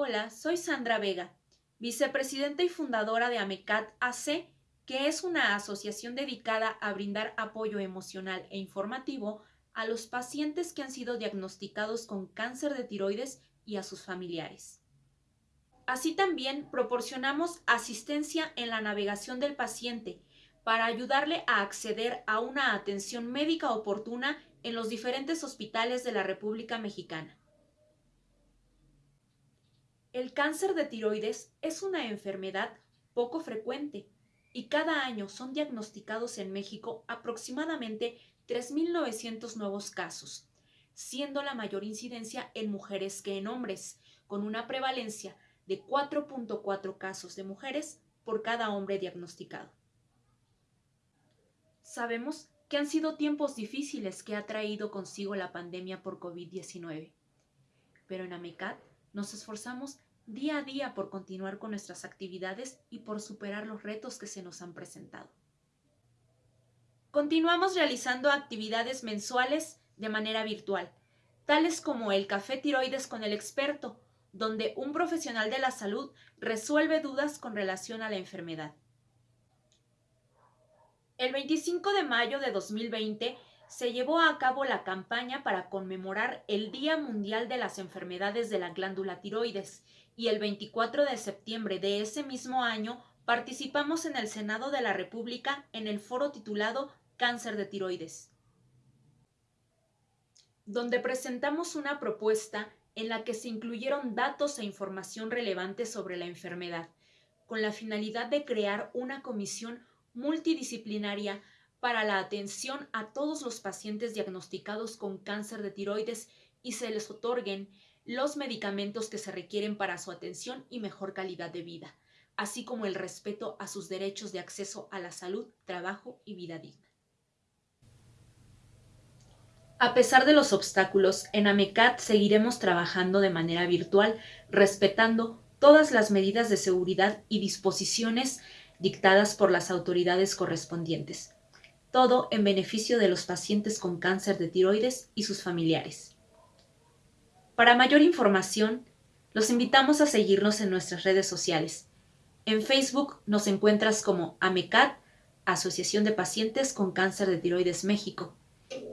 Hola, soy Sandra Vega, vicepresidenta y fundadora de AMECAT AC, que es una asociación dedicada a brindar apoyo emocional e informativo a los pacientes que han sido diagnosticados con cáncer de tiroides y a sus familiares. Así también proporcionamos asistencia en la navegación del paciente para ayudarle a acceder a una atención médica oportuna en los diferentes hospitales de la República Mexicana. El cáncer de tiroides es una enfermedad poco frecuente y cada año son diagnosticados en México aproximadamente 3.900 nuevos casos, siendo la mayor incidencia en mujeres que en hombres, con una prevalencia de 4.4 casos de mujeres por cada hombre diagnosticado. Sabemos que han sido tiempos difíciles que ha traído consigo la pandemia por COVID-19, pero en AMECAT nos esforzamos día a día por continuar con nuestras actividades y por superar los retos que se nos han presentado. Continuamos realizando actividades mensuales de manera virtual, tales como el Café Tiroides con el experto, donde un profesional de la salud resuelve dudas con relación a la enfermedad. El 25 de mayo de 2020 se llevó a cabo la campaña para conmemorar el Día Mundial de las Enfermedades de la Glándula Tiroides y el 24 de septiembre de ese mismo año participamos en el Senado de la República en el foro titulado Cáncer de tiroides, donde presentamos una propuesta en la que se incluyeron datos e información relevante sobre la enfermedad, con la finalidad de crear una comisión multidisciplinaria para la atención a todos los pacientes diagnosticados con cáncer de tiroides y se les otorguen los medicamentos que se requieren para su atención y mejor calidad de vida, así como el respeto a sus derechos de acceso a la salud, trabajo y vida digna. A pesar de los obstáculos, en AMECAT seguiremos trabajando de manera virtual, respetando todas las medidas de seguridad y disposiciones dictadas por las autoridades correspondientes todo en beneficio de los pacientes con cáncer de tiroides y sus familiares. Para mayor información, los invitamos a seguirnos en nuestras redes sociales. En Facebook nos encuentras como AMECAT, Asociación de Pacientes con Cáncer de Tiroides México,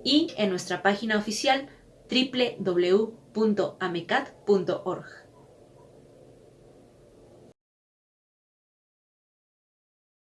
y en nuestra página oficial www.amecat.org.